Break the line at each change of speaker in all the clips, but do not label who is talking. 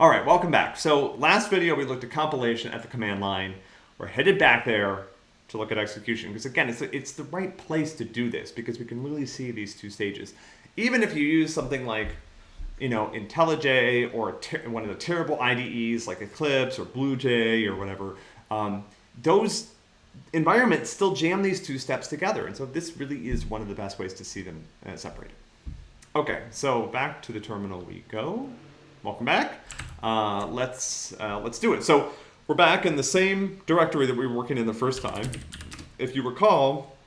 All right, welcome back. So last video we looked at compilation at the command line. We're headed back there to look at execution because again, it's, it's the right place to do this because we can really see these two stages. Even if you use something like, you know, IntelliJ or one of the terrible IDEs like Eclipse or BlueJ or whatever, um, those environments still jam these two steps together. And so this really is one of the best ways to see them uh, separated. Okay, so back to the terminal we go. Welcome back. Uh, let's, uh, let's do it. So we're back in the same directory that we were working in the first time. If you recall,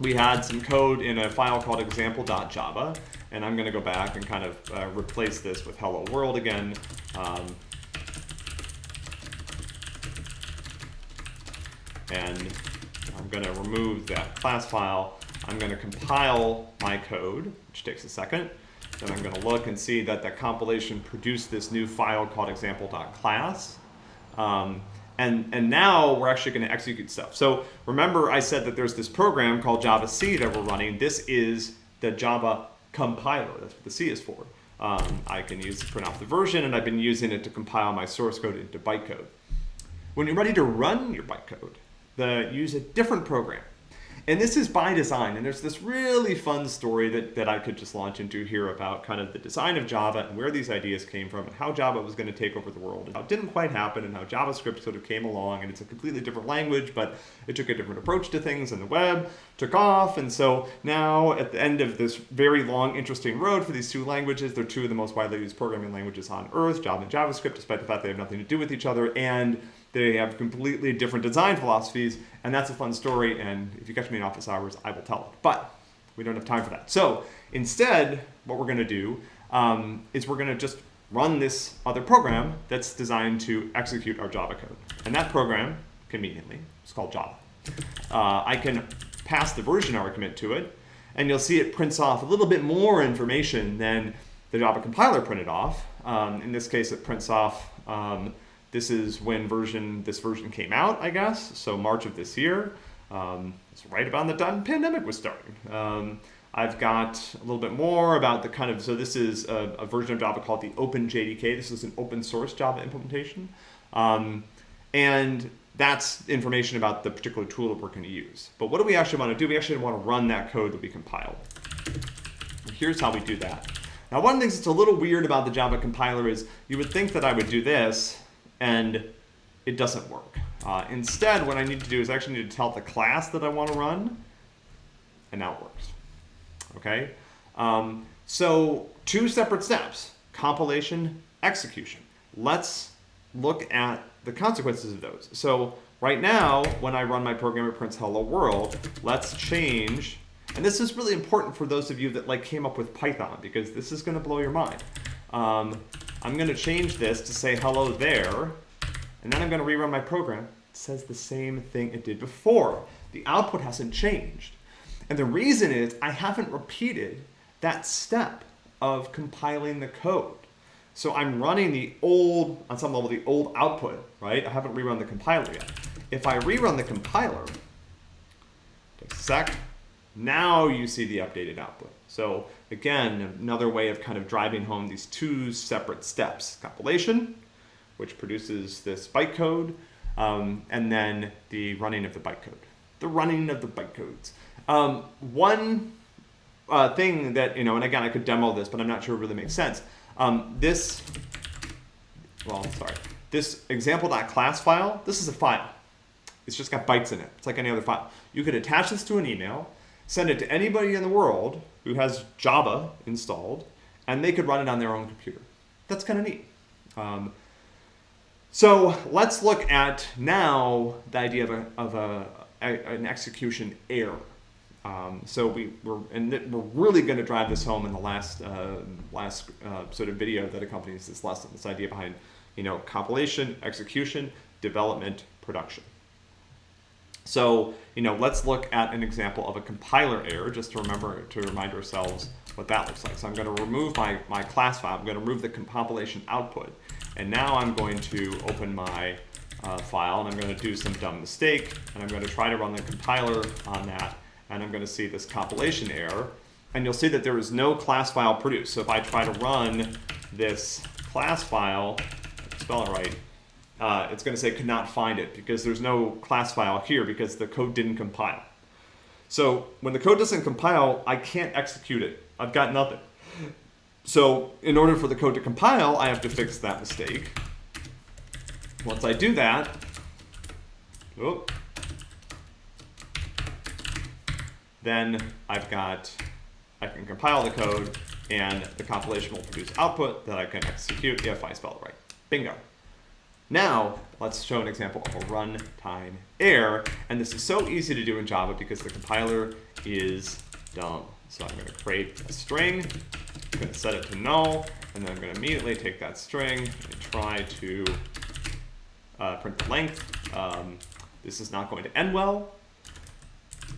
we had some code in a file called example.java, and I'm going to go back and kind of uh, replace this with hello world again. Um, and I'm going to remove that class file. I'm going to compile my code, which takes a second. Then I'm going to look and see that the compilation produced this new file called example.class. Um, and, and now we're actually going to execute stuff. So remember I said that there's this program called Java C that we're running. This is the Java compiler. That's what the C is for. Um, I can use to print off the version, and I've been using it to compile my source code into bytecode. When you're ready to run your bytecode, the, use a different program. And this is by design, and there's this really fun story that, that I could just launch into here about kind of the design of Java and where these ideas came from and how Java was going to take over the world and how it didn't quite happen and how JavaScript sort of came along and it's a completely different language, but it took a different approach to things and the web took off. And so now at the end of this very long, interesting road for these two languages, they're two of the most widely used programming languages on earth, Java and JavaScript, despite the fact they have nothing to do with each other. And they have completely different design philosophies, and that's a fun story, and if you catch me in office hours, I will tell it. But we don't have time for that. So instead, what we're gonna do um, is we're gonna just run this other program that's designed to execute our Java code. And that program, conveniently, is called Java. Uh, I can pass the version argument to it, and you'll see it prints off a little bit more information than the Java compiler printed off. Um, in this case, it prints off um, this is when version this version came out, I guess, so March of this year. Um, it's right about the time pandemic was starting. Um, I've got a little bit more about the kind of, so this is a, a version of Java called the OpenJDK. This is an open source Java implementation. Um, and that's information about the particular tool that we're going to use. But what do we actually want to do? We actually want to run that code that we compiled. Here's how we do that. Now, one of the things that's a little weird about the Java compiler is you would think that I would do this, and it doesn't work. Uh, instead, what I need to do is actually need to tell the class that I want to run, and now it works. Okay? Um, so two separate steps, compilation, execution. Let's look at the consequences of those. So right now, when I run my program, it prints hello world. Let's change, and this is really important for those of you that like came up with Python, because this is going to blow your mind. Um, I'm going to change this to say hello there, and then I'm going to rerun my program. It says the same thing it did before. The output hasn't changed. And the reason is I haven't repeated that step of compiling the code. So I'm running the old, on some level, the old output, right? I haven't rerun the compiler yet. If I rerun the compiler, sec, now you see the updated output. So again, another way of kind of driving home these two separate steps. Compilation, which produces this bytecode, um, and then the running of the bytecode. The running of the bytecodes. Um, one uh, thing that, you know, and again, I could demo this, but I'm not sure it really makes sense. Um, this, well, sorry, this example.class file, this is a file. It's just got bytes in it. It's like any other file. You could attach this to an email, send it to anybody in the world who has Java installed, and they could run it on their own computer. That's kind of neat. Um, so let's look at now the idea of, a, of a, a an execution error. Um, so we, we're, and we're really going to drive this home in the last, uh, last uh, sort of video that accompanies this lesson, this idea behind, you know, compilation, execution, development, production. So, you know, let's look at an example of a compiler error just to remember, to remind ourselves what that looks like. So I'm going to remove my, my class file. I'm going to remove the compilation output. And now I'm going to open my uh, file and I'm going to do some dumb mistake and I'm going to try to run the compiler on that and I'm going to see this compilation error and you'll see that there is no class file produced. So if I try to run this class file, spell it right, uh, it's going to say could not find it because there's no class file here because the code didn't compile. So when the code doesn't compile, I can't execute it. I've got nothing. So in order for the code to compile, I have to fix that mistake. Once I do that, oh, then I've got, I can compile the code and the compilation will produce output that I can execute if I spell it right. Bingo. Now, let's show an example of a runtime error. And this is so easy to do in Java because the compiler is dumb. So I'm going to create a string, I'm going to set it to null, and then I'm going to immediately take that string and try to uh, print the length. Um, this is not going to end well.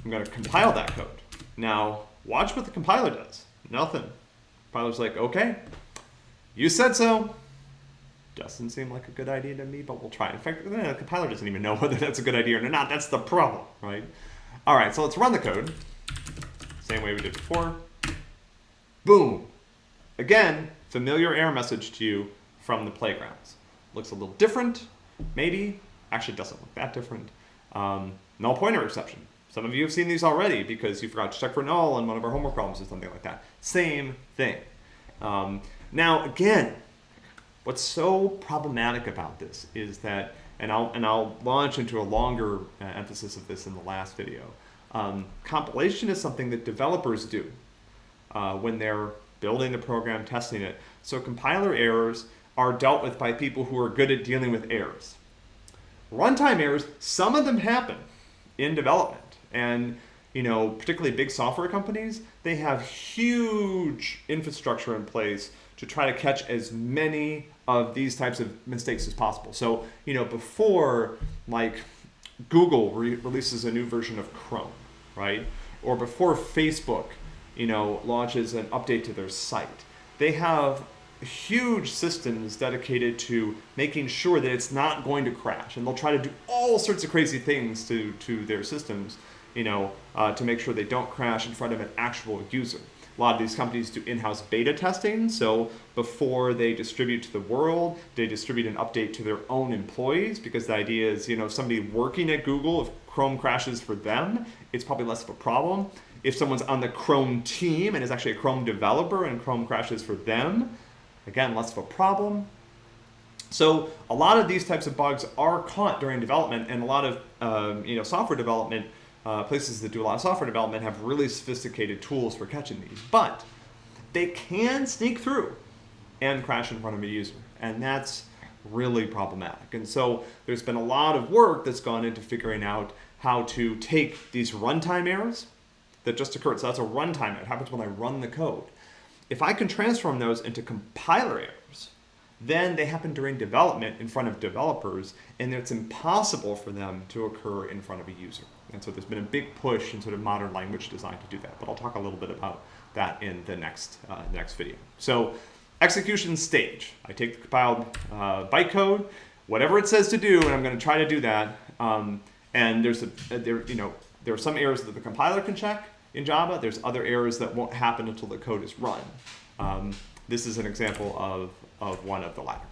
I'm going to compile that code. Now, watch what the compiler does. Nothing. Compiler's like, okay, you said so. Doesn't seem like a good idea to me, but we'll try. In fact, the compiler doesn't even know whether that's a good idea or not. That's the problem, right? All right, so let's run the code. Same way we did before. Boom. Again, familiar error message to you from the playgrounds. Looks a little different, maybe. Actually, doesn't look that different. Um, null pointer exception. Some of you have seen these already because you forgot to check for null in one of our homework problems or something like that. Same thing. Um, now, again, what's so problematic about this is that, and I'll, and I'll launch into a longer uh, emphasis of this in the last video, um, compilation is something that developers do uh, when they're building the program, testing it. So compiler errors are dealt with by people who are good at dealing with errors. Runtime errors, some of them happen in development. And you know, particularly big software companies, they have huge infrastructure in place to try to catch as many of these types of mistakes as possible. So, you know, before like Google re releases a new version of Chrome, right? Or before Facebook, you know, launches an update to their site, they have huge systems dedicated to making sure that it's not going to crash. And they'll try to do all sorts of crazy things to, to their systems, you know, uh, to make sure they don't crash in front of an actual user. A lot of these companies do in-house beta testing, so before they distribute to the world, they distribute an update to their own employees because the idea is, you know, somebody working at Google, if Chrome crashes for them, it's probably less of a problem. If someone's on the Chrome team and is actually a Chrome developer and Chrome crashes for them, again, less of a problem. So a lot of these types of bugs are caught during development and a lot of um, you know, software development uh, places that do a lot of software development have really sophisticated tools for catching these, but they can sneak through and crash in front of a user, and that's really problematic. And so there's been a lot of work that's gone into figuring out how to take these runtime errors that just occurred. So that's a runtime. It happens when I run the code. If I can transform those into compiler errors, then they happen during development in front of developers, and it's impossible for them to occur in front of a user. And so there's been a big push in sort of modern language design to do that, but I'll talk a little bit about that in the next, uh, next video. So execution stage. I take the compiled uh, bytecode, whatever it says to do, and I'm going to try to do that. Um, and there's a, there, you know, there are some errors that the compiler can check in Java. There's other errors that won't happen until the code is run. Um, this is an example of, of one of the latter.